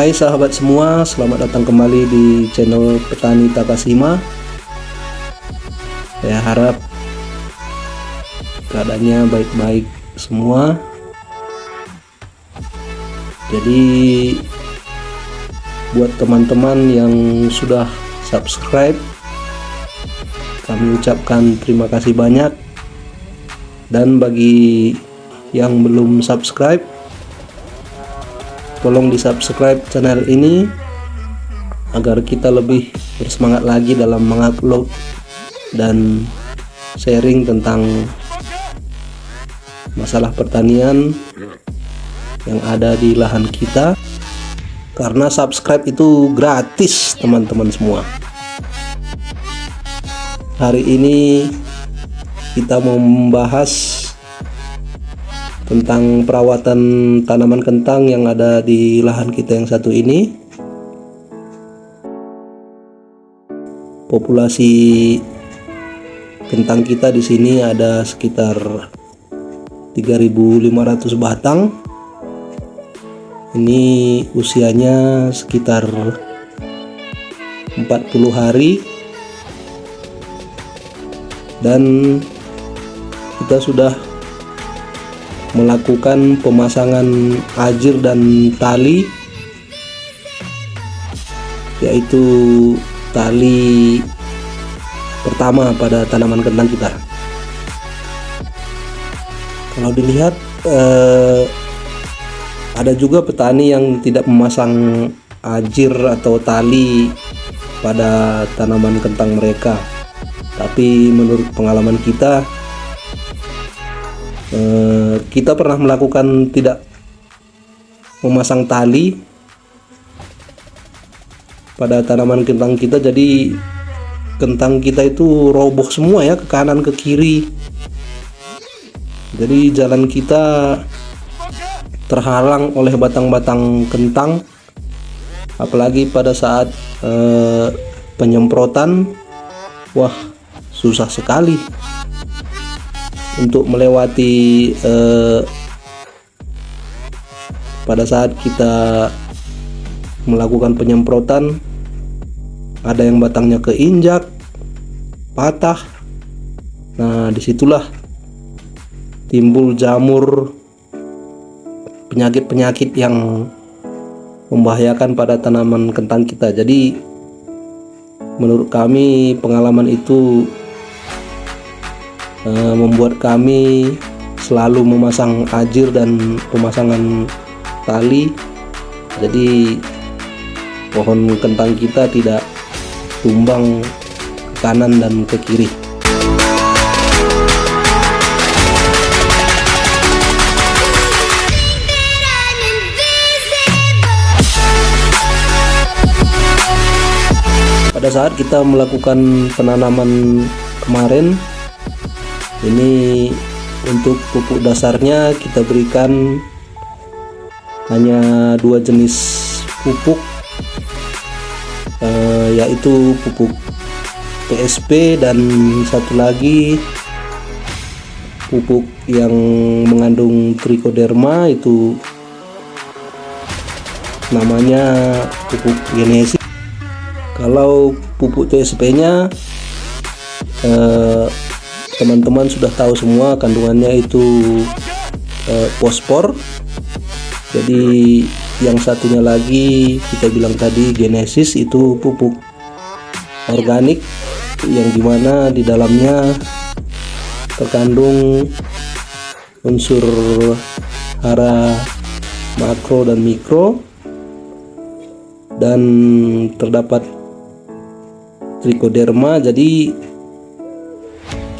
Hai sahabat semua, selamat datang kembali di channel Petani Takasima. Saya harap keadaannya baik-baik semua. Jadi buat teman-teman yang sudah subscribe, kami ucapkan terima kasih banyak. Dan bagi yang belum subscribe, tolong di subscribe channel ini agar kita lebih bersemangat lagi dalam mengupload dan sharing tentang masalah pertanian yang ada di lahan kita. Karena subscribe itu gratis teman-teman semua. Hari ini kita mau membahas tentang perawatan tanaman kentang yang ada di lahan kita yang satu ini. Populasi kentang kita di sini ada sekitar 3500 batang. Ini usianya sekitar 40 hari. Dan kita sudah melakukan pemasangan ajir dan tali yaitu tali pertama pada tanaman kentang kita. Kalau dilihat eh, ada juga petani yang tidak memasang ajir atau tali pada tanaman kentang mereka. Tapi menurut pengalaman kita eh, kita pernah melakukan tidak memasang tali pada tanaman kentang kita. Jadi kentang kita itu roboh semua ya ke kanan ke kiri. Jadi jalan kita terhalang oleh batang-batang kentang. Apalagi pada saat eh, penyemprotan wah susah sekali untuk melewati eh, pada saat kita melakukan penyemprotan ada yang batangnya keinjak patah. Nah di situlah timbul jamur penyakit-penyakit yang membahayakan pada tanaman kentang kita. Jadi menurut kami pengalaman itu uh, membuat kami selalu memasang ajir dan pemasangan tali. Jadi pohon kentang kita tidak tumbang ke kanan dan ke kiri. Pada saat kita melakukan penanaman kemarin ini untuk pupuk dasarnya kita berikan hanya dua jenis pupuk uh, yaitu pupuk PSP dan satu lagi pupuk yang mengandung trichoderma itu namanya pupuk genesis. Kalau pupuk TSP nya eh, teman-teman sudah tahu semua kandungannya itu eh, fosfor. Jadi yang satunya lagi kita bilang tadi genesis itu pupuk organik yang di mana di dalamnya terkandung unsur hara makro dan mikro. Dan terdapat trichoderma jadi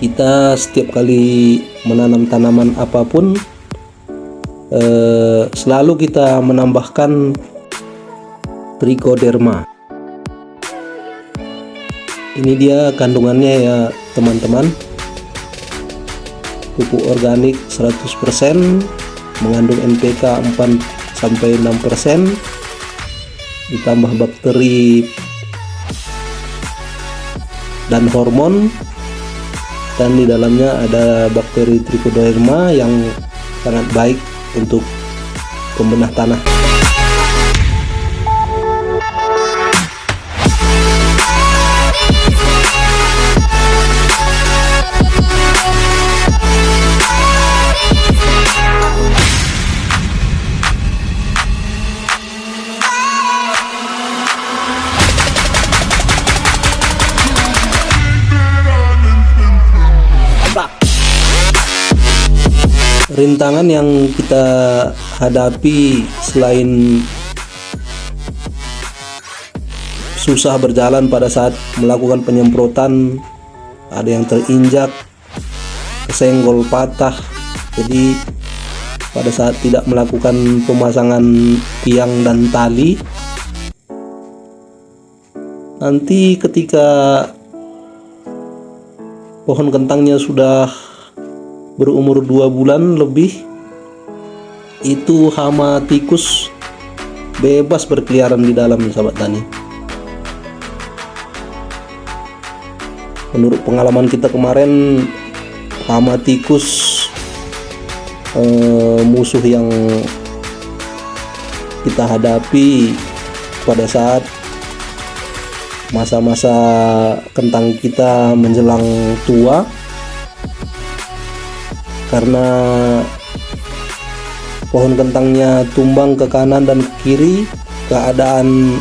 kita setiap kali menanam tanaman apa pun eh, selalu kita menambahkan trichoderma. Ini dia kandungannya ya teman-teman. Pupuk organik 100% mengandung NPK 4 sampai 6% ditambah bakteri dan hormon dan di dalamnya ada bakteri trichoderma yang sangat baik untuk pembenah tanah rintangan yang kita hadapi selain susah berjalan pada saat melakukan penyemprotan ada yang terinjak kesenggol patah. Jadi pada saat tidak melakukan pemasangan tiang dan tali nanti ketika pohon kentangnya sudah berumur dua bulan lebih itu hama tikus bebas berkeliaran di dalam sahabat tani. Menurut pengalaman kita kemarin hama tikus eh, musuh yang kita hadapi pada saat masa-masa kentang kita menjelang tua karena pohon kentangnya tumbang ke kanan dan ke kiri keadaan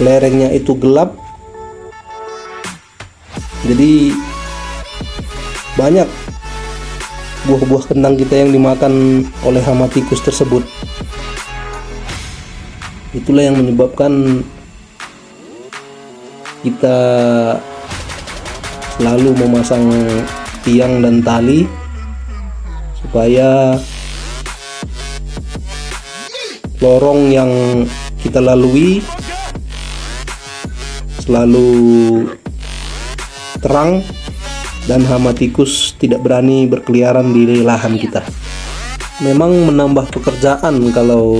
lerengnya itu gelap. Jadi banyak buah-buah kentang kita yang dimakan oleh hama tikus tersebut. Itulah yang menyebabkan kita selalu memasang tiang dan tali supaya lorong yang kita lalui selalu terang dan hama tikus tidak berani berkeliaran di lahan kita. Memang menambah pekerjaan kalau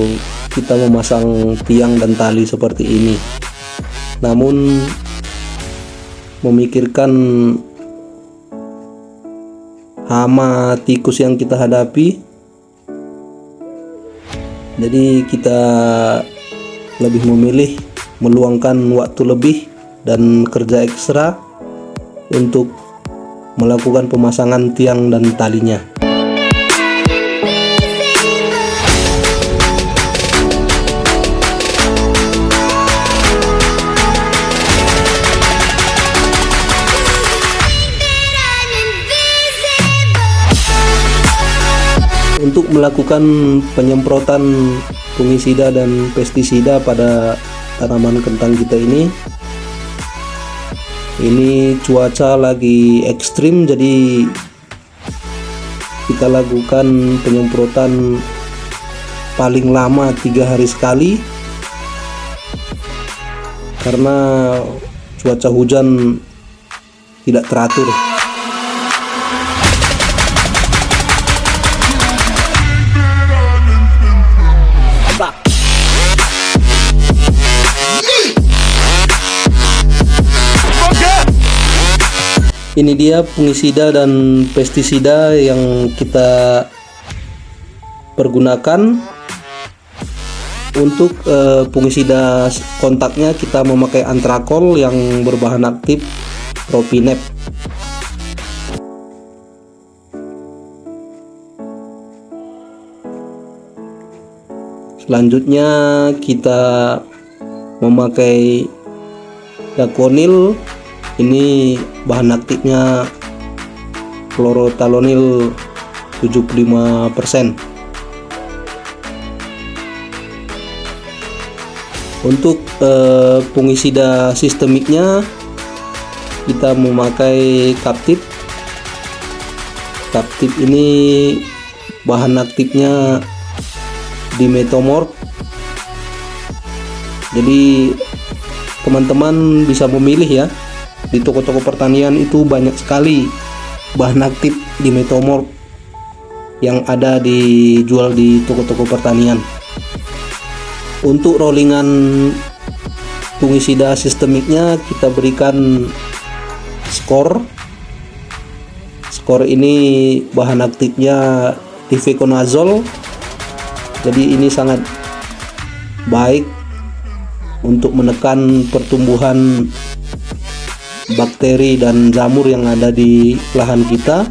kita memasang tiang dan tali seperti ini. Namun memikirkan hama tikus yang kita hadapi. Jadi kita lebih memilih meluangkan waktu lebih dan kerja ekstra untuk melakukan pemasangan tiang dan talinya untuk melakukan penyemprotan fungisida dan pestisida pada tanaman kentang kita ini. Ini cuaca lagi ekstrim jadi kita lakukan penyemprotan paling lama tiga hari sekali. Karena cuaca hujan tidak teratur ini dia fungisida dan pestisida yang kita pergunakan. Untuk uh, fungisida kontaknya kita memakai antrakol yang berbahan aktif propinep. Selanjutnya kita memakai dakonil ini bahan aktifnya chlorothalonil 75% untuk eh, fungisida sistemiknya kita memakai kaptip. Kaptip ini bahan aktifnya dimetomorf. Jadi teman-teman bisa memilih ya di toko-toko pertanian itu banyak sekali bahan aktif di metomorf yang ada dijual di toko-toko pertanian. Untuk rollingan fungisida sistemiknya kita berikan skor. Skor ini bahan aktifnya tifeconazole jadi ini sangat baik untuk menekan pertumbuhan bakteri dan jamur yang ada di lahan kita.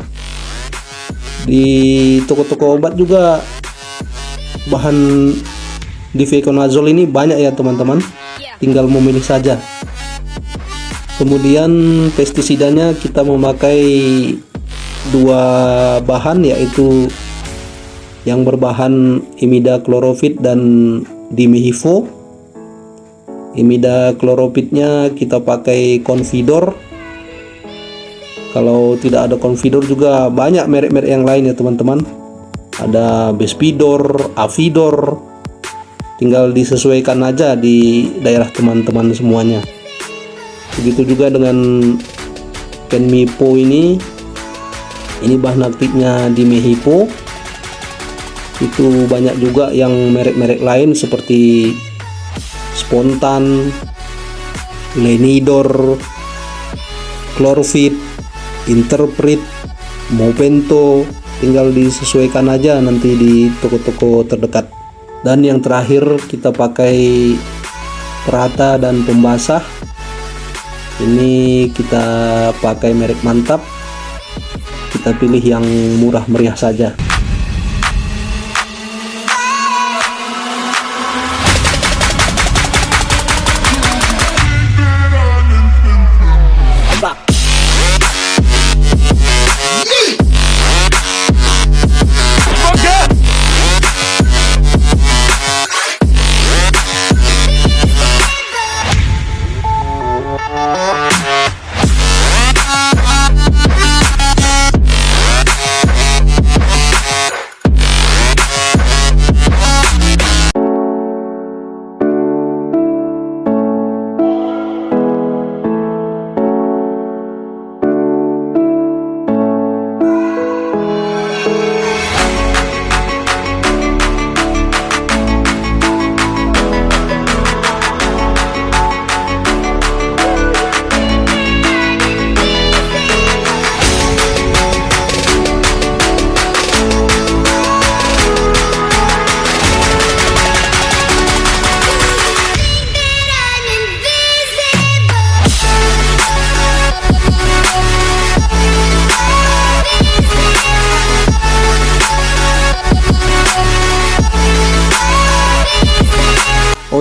Di toko-toko obat juga bahan difeconazole ini banyak ya teman-teman. Tinggal memilih saja. Kemudian pestisidanya kita memakai dua bahan yaitu yang berbahan imidacloprid dan dimehivo imidacloropridnya kita pakai confidor. Kalau tidak ada confidor juga banyak merek-merek yang lain ya teman-teman. Ada Bespidor, Avidor. Tinggal disesuaikan aja di daerah teman-teman semuanya. Begitu juga dengan Kenmipo ini. Ini bahan aktifnya di Mehipo itu banyak juga yang merek-merek lain seperti Spontan Lenidor Chlorofit Interpret Movento tinggal disesuaikan aja nanti di toko-toko terdekat. Dan yang terakhir kita pakai perata dan pembasah ini kita pakai merek mantap. Kita pilih yang murah meriah saja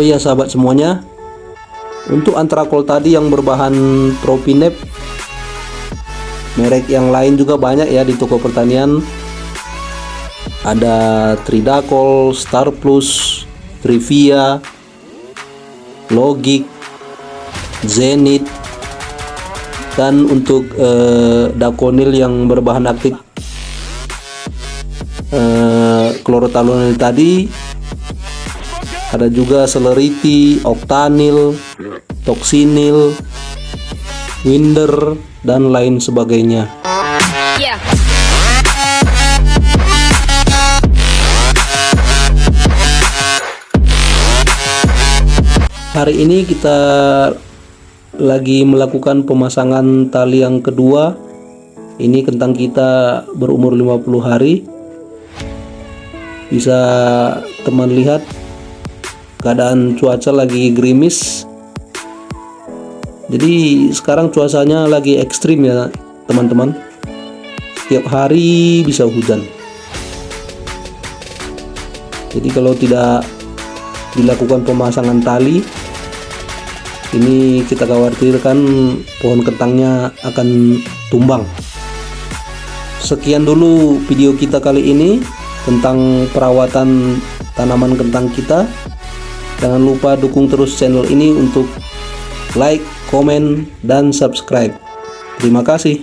Oh iya sahabat semuanya. Untuk antrakol tadi yang berbahan Tropinep merek yang lain juga banyak ya di toko pertanian. Ada Tridacol, Star Plus, Trivia, Logic, Zenith dan untuk eh, Dakonil yang berbahan aktif eh, klorotalonil tadi ada juga celerity, octanil, toxinil, winder dan lain sebagainya. Yeah. Hari ini kita lagi melakukan pemasangan tali yang kedua. Ini kentang kita berumur 50 hari. Bisa teman lihat keadaan cuaca lagi gerimis. Jadi sekarang cuacanya lagi ekstrim ya teman-teman. Setiap hari bisa hujan. Jadi kalau tidak dilakukan pemasangan tali ini kita khawatirkan pohon kentangnya akan tumbang. Sekian dulu video kita kali ini tentang perawatan tanaman kentang kita Jangan lupa dukung terus channel ini untuk like, komen, dan subscribe. Terima kasih.